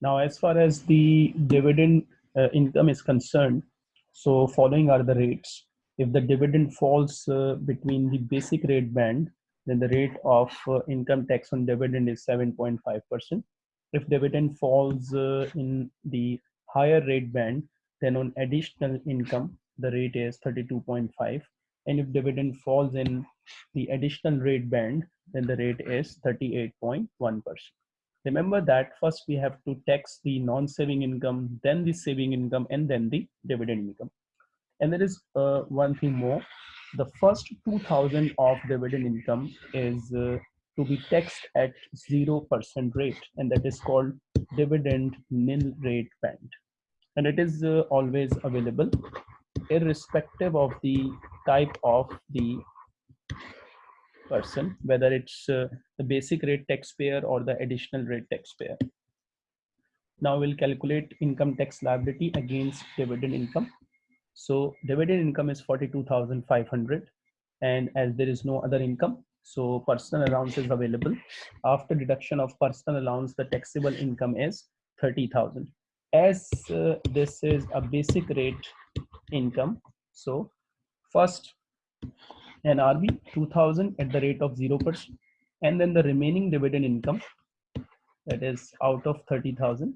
Now, as far as the dividend uh, income is concerned, so following are the rates. If the dividend falls uh, between the basic rate band, then the rate of uh, income tax on dividend is 7.5%. If dividend falls uh, in the higher rate band, then on additional income, the rate is 32.5. And if dividend falls in the additional rate band, then the rate is 38.1%. Remember that first we have to tax the non-saving income, then the saving income, and then the dividend income. And there is uh, one thing more. The first 2000 of dividend income is uh, to be taxed at 0% rate, and that is called dividend nil rate band. And it is uh, always available irrespective of the type of the person, whether it's uh, the basic rate taxpayer or the additional rate taxpayer. Now we'll calculate income tax liability against dividend income. So dividend income is 42,500 and as there is no other income, so personal allowance is available. After deduction of personal allowance, the taxable income is 30,000. As uh, this is a basic rate income, so first NRB 2000 at the rate of 0%. And then the remaining dividend income that is out of 30,000.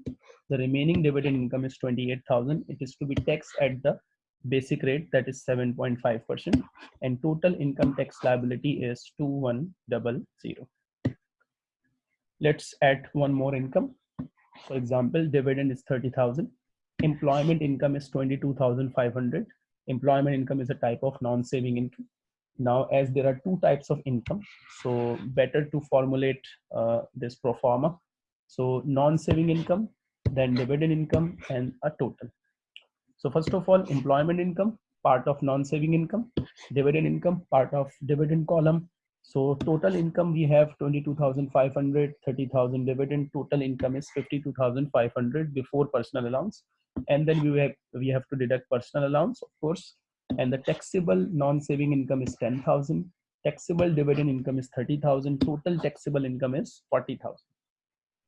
The remaining dividend income is 28,000. It is to be taxed at the basic rate that is 7.5% and total income tax liability is 2100. Let's add one more income. For example, dividend is 30,000. Employment income is 22,500. Employment income is a type of non-saving income now, as there are two types of income, so better to formulate uh, this pro forma. So non-saving income, then dividend income and a total. So first of all, employment income, part of non-saving income, dividend income, part of dividend column. So total income we have 22,500, 30,000 dividend, total income is 52,500 before personal allowance. And then we have, we have to deduct personal allowance, of course, and the taxable non-saving income is 10,000. Taxable dividend income is 30,000. Total taxable income is 40,000.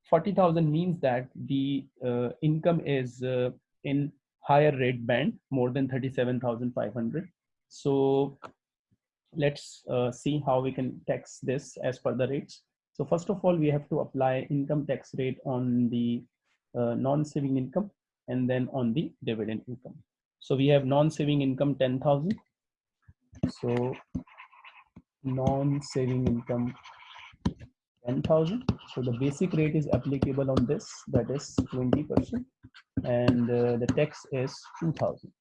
40,000 means that the uh, income is uh, in higher rate band, more than 37,500. So let's uh, see how we can tax this as per the rates. So first of all, we have to apply income tax rate on the uh, non-saving income and then on the dividend income. So we have non-saving income 10,000. So non-saving income 10,000. So the basic rate is applicable on this, that is 20%. And uh, the tax is 2,000.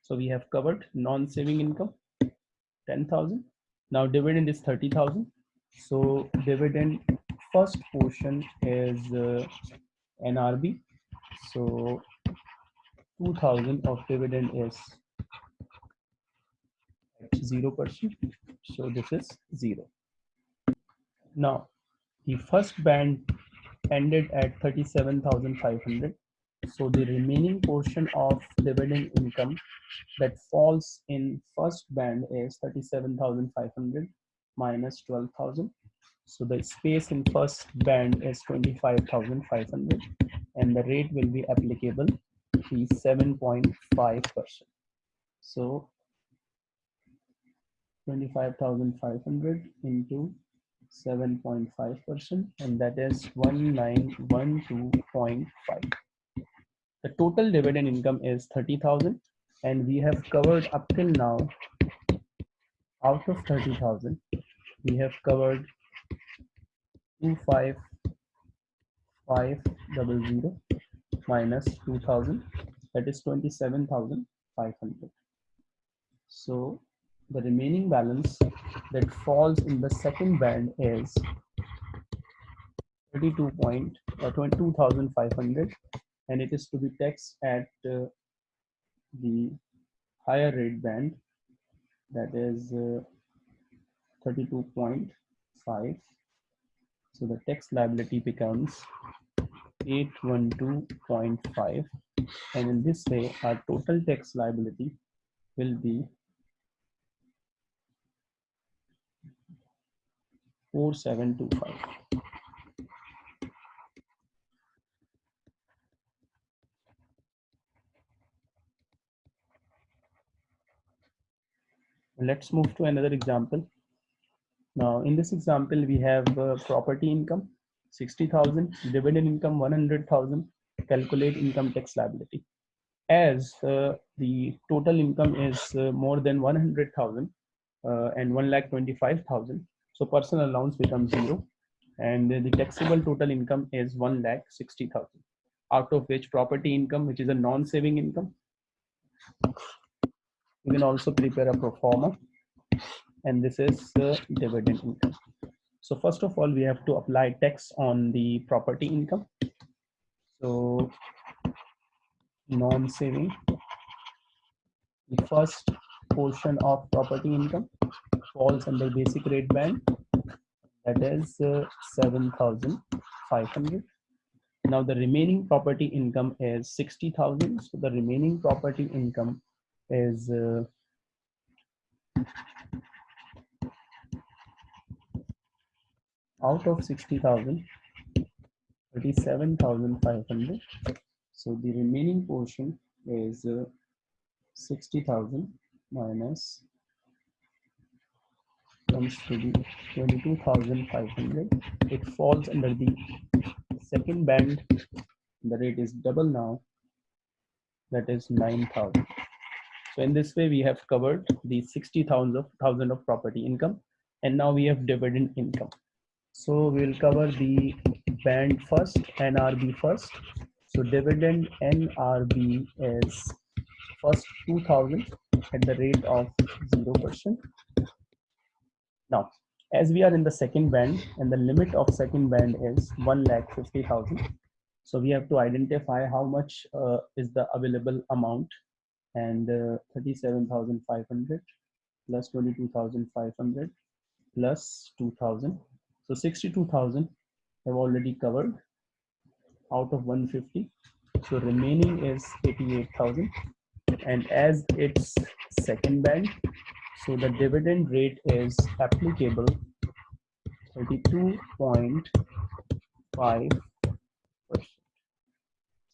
So we have covered non-saving income 10,000. Now dividend is 30,000. So dividend first portion is uh, NRB. So 2000 of dividend is at 0%. So this is 0. Now, the first band ended at 37,500. So the remaining portion of dividend income that falls in first band is 37,500 minus 12,000. So the space in first band is 25,500 and the rate will be applicable be 7.5%. So 25,500 into 7.5% and that is 1912.5. The total dividend income is 30,000 and we have covered up till now out of 30,000 we have covered 25500 minus 2000 that is 27500 so the remaining balance that falls in the second band is 32 point uh, 22,500 and it is to be taxed at uh, the higher rate band that is uh, 32.5 so the tax liability becomes 812.5 and in this way our total tax liability will be 4725 let's move to another example. Now in this example we have uh, property income. 60,000, dividend income 100,000, calculate income tax liability. As uh, the total income is uh, more than 100,000 uh, and 1 lakh 25,000, so personal allowance becomes zero, and the taxable total income is 1 lakh 60,000, out of which property income, which is a non-saving income, you can also prepare a pro forma and this is the dividend income. So first of all, we have to apply tax on the property income. So non-saving, the first portion of property income falls under basic rate band that is uh, 7,500. Now the remaining property income is 60,000. So the remaining property income is uh, out of 60,000 37,500 so the remaining portion is uh, 60,000 minus comes to be 22,500 it falls under the second band the rate is double now that is 9,000 so in this way, we have covered the 60,000 of, thousand of property income. And now we have dividend income. So we'll cover the band first, NRB first. So dividend NRB is first 2000 at the rate of 0%. Now, as we are in the second band and the limit of second band is 1 lakh 50,000. So we have to identify how much uh, is the available amount and uh, 37,500 plus 22,500 plus 2,000. So 62,000 have already covered out of 150. So remaining is 88,000 and as its second band, so the dividend rate is applicable 32.5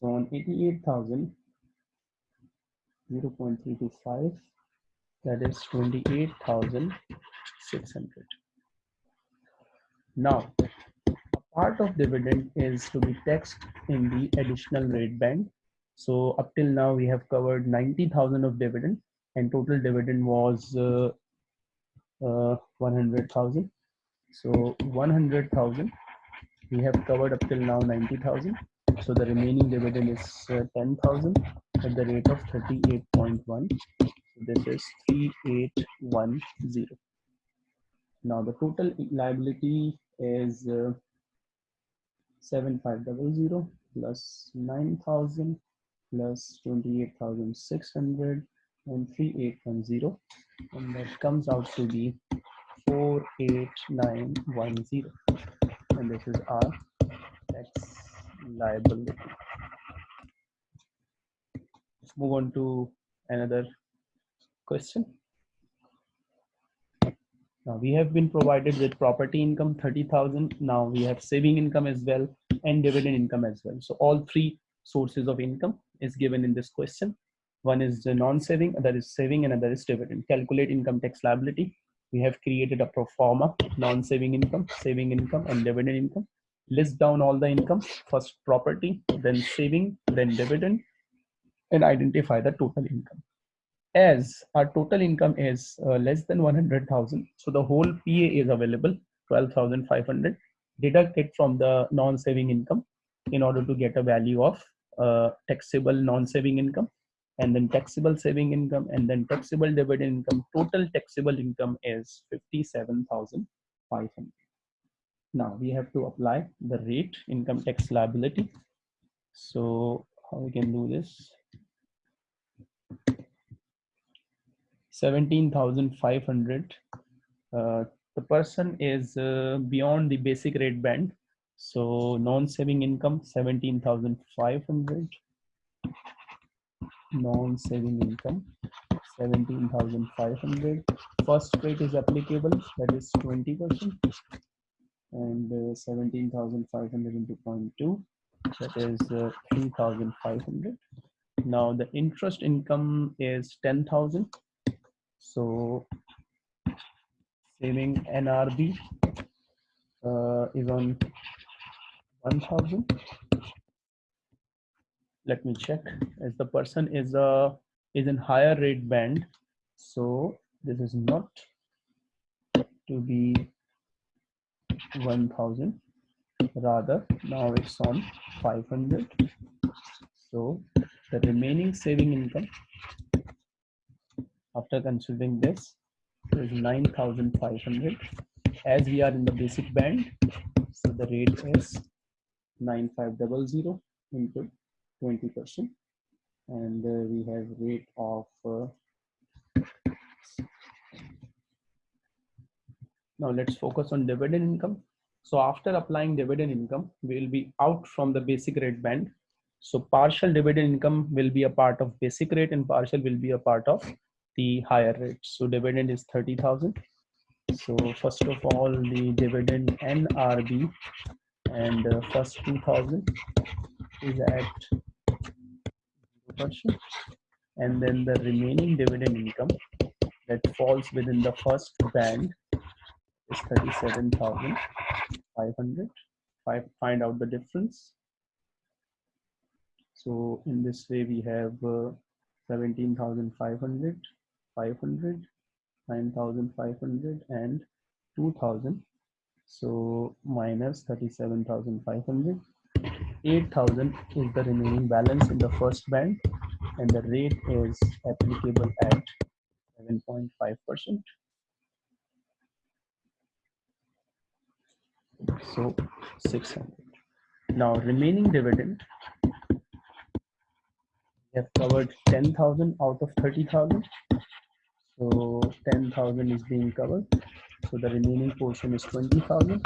So on 88,000, 0.325 that is 28,600. Now, a part of dividend is to be taxed in the additional rate band. So up till now we have covered 90,000 of dividend and total dividend was uh, uh, 100,000. So 100,000 we have covered up till now 90,000. So the remaining dividend is uh, 10,000 at the rate of 38.1. So this is 3810. Now the total liability is uh, 7500 plus 9000 plus 28,600 and 3810 and that comes out to be 48910 and this is our tax liability. Move on to another question. Now we have been provided with property income 30,000. Now we have saving income as well and dividend income as well. So all three sources of income is given in this question. One is the non-saving, other is saving, and other is dividend. Calculate income tax liability. We have created a pro forma, non-saving income, saving income, and dividend income. List down all the income, first property, then saving, then dividend, and identify the total income. As our total income is uh, less than 100,000, so the whole PA is available, 12,500. Deduct it from the non-saving income in order to get a value of uh, taxable non-saving income and then taxable saving income and then taxable dividend income. Total taxable income is 57,500. Now we have to apply the rate income tax liability. So how we can do this? 17,500. Uh, the person is uh, beyond the basic rate band. So non-saving income 17,500. Non-saving income 17,500. First rate is applicable, that is 20%. And uh, 17,500 into 0.2, that is uh, 3,500. Now the interest income is 10,000 so saving NRB uh, is on 1000 let me check. As the person is a uh, is in higher rate band so this is not to be 1000 rather now it's on 500 so the remaining saving income after considering this is 9500 as we are in the basic band so the rate is 9500 into 20 percent. And uh, we have rate of uh, now let's focus on dividend income. So after applying dividend income we will be out from the basic rate band. So partial dividend income will be a part of basic rate and partial will be a part of the higher rate. So dividend is 30000 so first of all the dividend nrb and uh, first 2000 is at percent. And then the remaining dividend income that falls within the first band is 37,500 I find out the difference. So in this way we have uh, 17,500 500 9,500 and 2,000 so minus 37,500 8,000 is the remaining balance in the first band and the rate is applicable at 7.5%. So 600. Now remaining dividend, we have covered 10,000 out of 30,000. So 10,000 is being covered. So the remaining portion is 20,000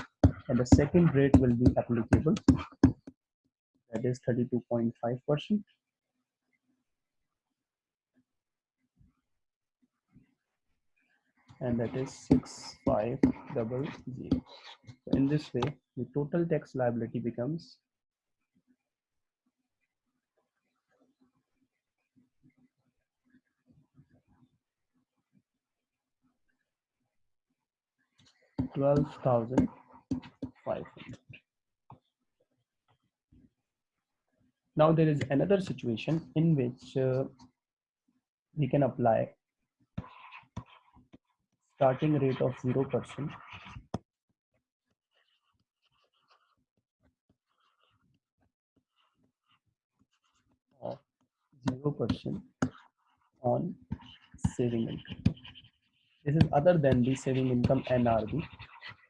and the second rate will be applicable. That is 32.5 percent. And that is 6500 so in this way the total tax liability becomes twelve thousand five hundred Now there is another situation in which uh, we can apply starting rate of 0% of 0% on saving income. This is other than the saving income NRB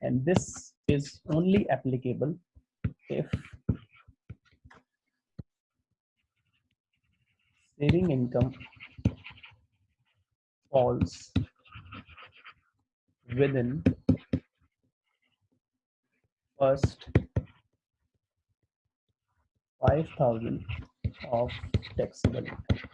and this is only applicable if saving income falls within first 5000 of taxable income.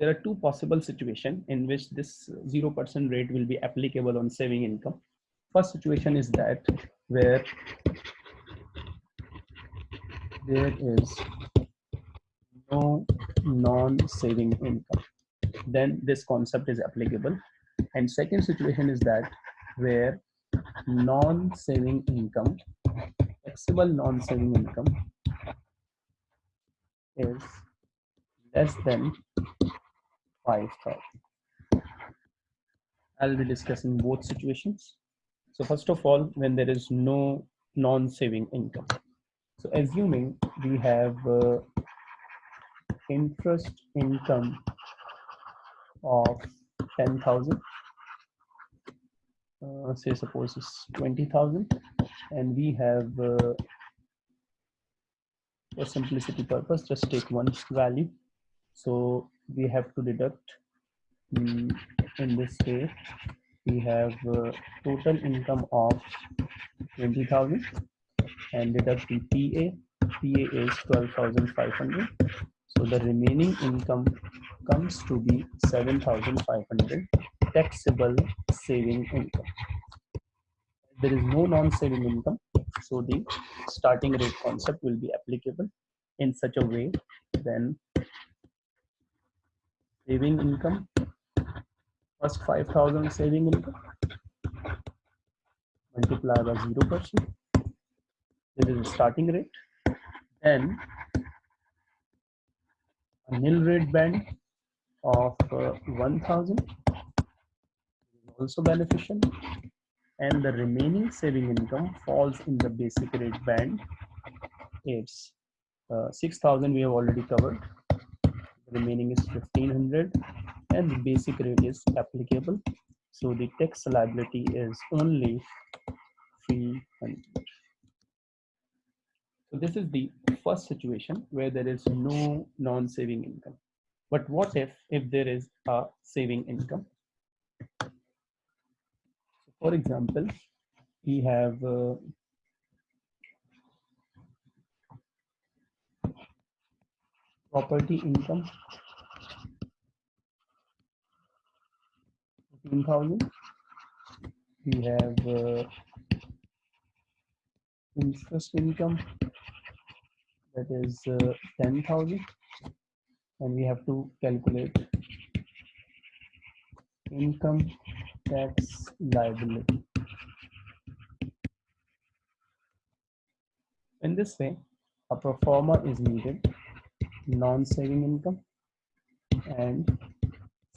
There are two possible situations in which this 0% rate will be applicable on saving income. First situation is that where there is no non-saving income then this concept is applicable and second situation is that where non-saving income taxable non-saving income is less than 5000 i'll be discussing both situations so first of all, when there is no non-saving income. So assuming we have uh, interest income of 10,000, uh, say suppose it's 20,000 and we have uh, for simplicity purpose, just take one value. So we have to deduct um, in this way we have uh, total income of 20,000 and deduct the PA. PA is 12,500. So the remaining income comes to be 7,500 taxable saving income. There is no non-saving income. So the starting rate concept will be applicable in such a way then saving income, first 5,000 saving income, multiply by 0%. This is the starting rate. Then a nil rate band of uh, 1000 is also beneficial. And the remaining saving income falls in the basic rate band. It's uh, 6000 we have already covered remaining is 1500 and the basic rate is applicable. So the tax liability is only 300 so this is the first situation where there is no non-saving income. But what if if there is a saving income? For example we have uh, property income? 15000 we have uh, interest income. That is uh, 10000 and we have to calculate income tax liability. In this way a pro forma is needed non-saving income and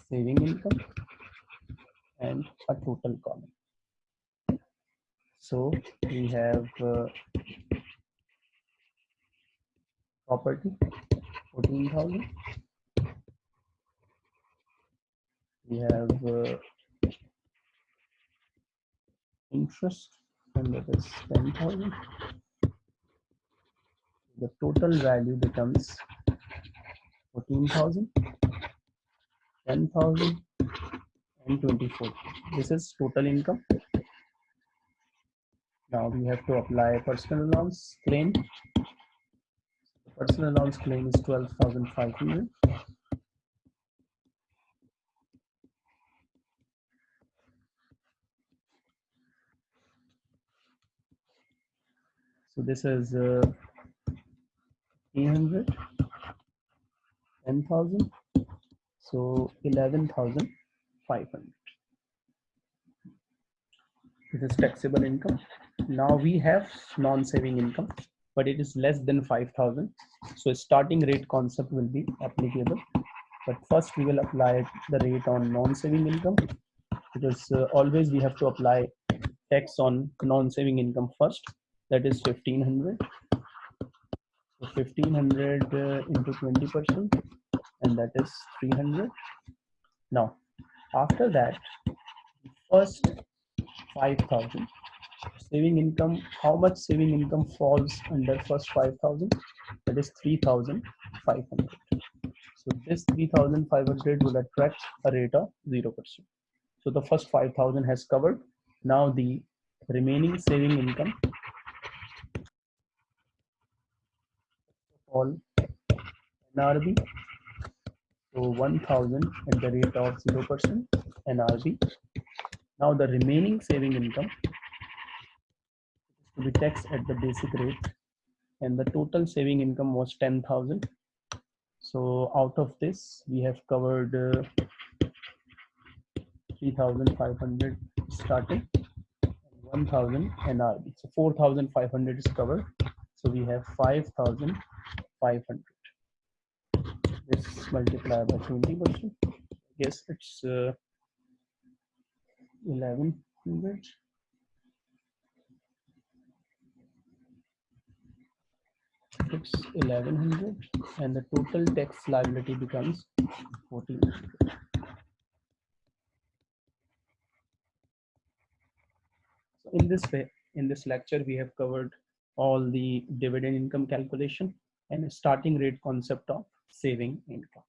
saving income and a total column. So we have uh, property 14,000. We have uh, interest and that is 10,000. The total value becomes 14,000, 10,000 and 24. This is total income. Now we have to apply personal allowance claim. Personal allowance claim is 12,500. So this is uh, 300 10,000. So 11,500. This is taxable income. Now we have non-saving income, but it is less than 5,000. So starting rate concept will be applicable. But first we will apply the rate on non-saving income because uh, always we have to apply tax on non-saving income first. That is 1500 so 1500 uh, into 20 percent and that is 300 now after that first 5000 saving income how much saving income falls under first 5000 that is 3500 so this 3500 will attract a rate of 0% so the first 5000 has covered. Now the remaining saving income all NRB. So 1000 at the rate of 0% NRB. Now the remaining saving income to be taxed at the basic rate and the total saving income was 10,000. So out of this we have covered uh, 3,500 starting 1000 NRB. So 4,500 is covered. So we have 5,000 500 this multiply by 20 percent. Yes it's uh, 1100 it's 1100 and the total tax liability becomes 1400 so in this way in this lecture we have covered all the dividend income calculation and starting rate concept of saving income.